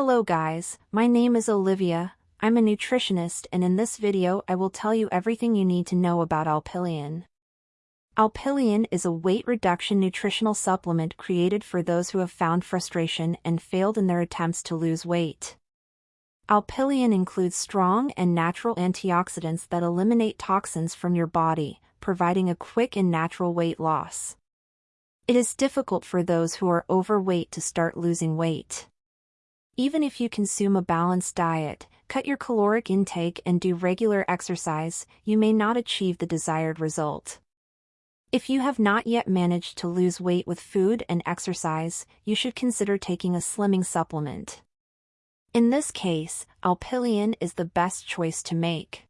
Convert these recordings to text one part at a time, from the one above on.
Hello guys, my name is Olivia, I'm a nutritionist and in this video I will tell you everything you need to know about Alpilean. Alpilean is a weight reduction nutritional supplement created for those who have found frustration and failed in their attempts to lose weight. Alpilean includes strong and natural antioxidants that eliminate toxins from your body, providing a quick and natural weight loss. It is difficult for those who are overweight to start losing weight. Even if you consume a balanced diet, cut your caloric intake and do regular exercise, you may not achieve the desired result. If you have not yet managed to lose weight with food and exercise, you should consider taking a slimming supplement. In this case, Alpilean is the best choice to make.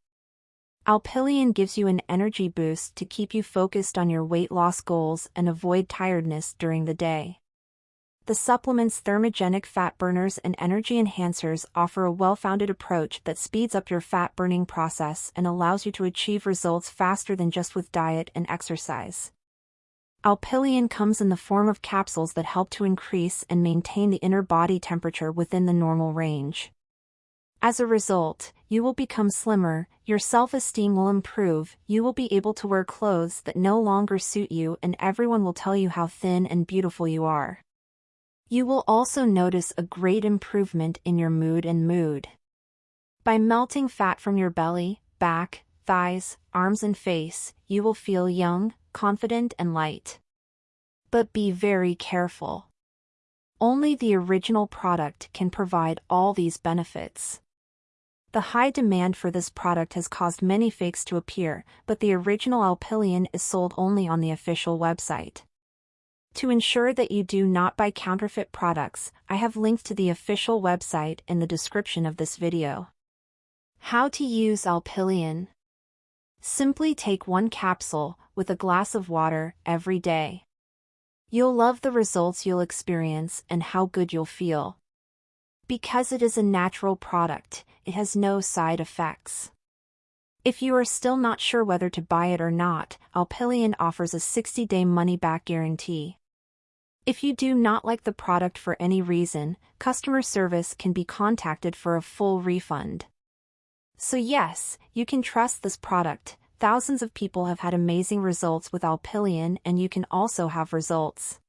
Alpilean gives you an energy boost to keep you focused on your weight loss goals and avoid tiredness during the day. The supplement's thermogenic fat burners and energy enhancers offer a well-founded approach that speeds up your fat-burning process and allows you to achieve results faster than just with diet and exercise. Alpilean comes in the form of capsules that help to increase and maintain the inner body temperature within the normal range. As a result, you will become slimmer, your self-esteem will improve, you will be able to wear clothes that no longer suit you and everyone will tell you how thin and beautiful you are. You will also notice a great improvement in your mood and mood. By melting fat from your belly, back, thighs, arms and face, you will feel young, confident and light. But be very careful. Only the original product can provide all these benefits. The high demand for this product has caused many fakes to appear, but the original Alpilean is sold only on the official website. To ensure that you do not buy counterfeit products, I have linked to the official website in the description of this video. How to use Alpilean Simply take one capsule, with a glass of water, every day. You'll love the results you'll experience and how good you'll feel. Because it is a natural product, it has no side effects. If you are still not sure whether to buy it or not, Alpilean offers a 60-day money-back guarantee. If you do not like the product for any reason, customer service can be contacted for a full refund. So yes, you can trust this product, thousands of people have had amazing results with Alpilean and you can also have results.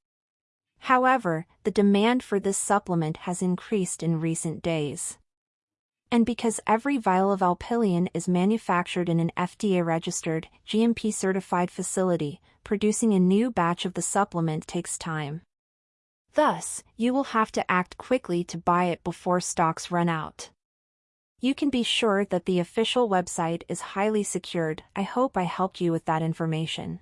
However, the demand for this supplement has increased in recent days. And because every vial of Alpilean is manufactured in an FDA-registered, GMP-certified facility, producing a new batch of the supplement takes time. Thus, you will have to act quickly to buy it before stocks run out. You can be sure that the official website is highly secured. I hope I helped you with that information.